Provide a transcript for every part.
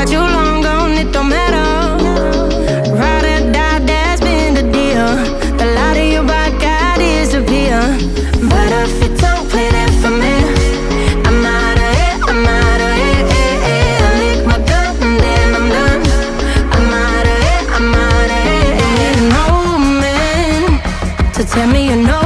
why you long gone, it don't matter. Ride or die, that's been the deal. The light of your. But if you don't play for me, I'm out of it, I'm out of lick my gun and then I'm done. I'm out of it, I'm out of. No man to tell me you're no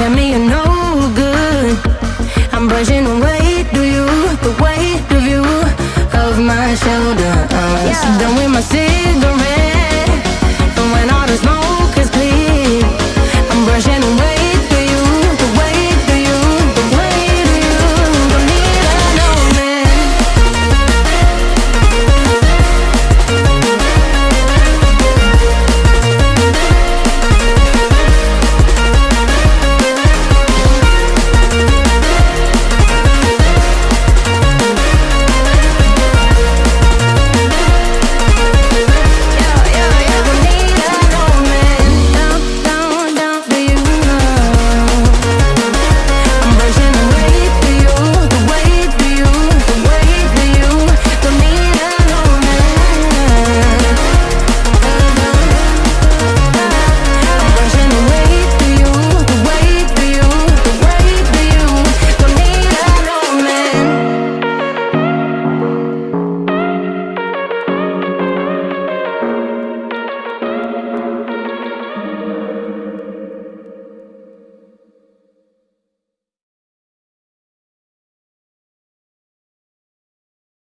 tell me you're no good. I'm brushing the weight of you, the weight of you, of my shoulders. Done with my cigarette.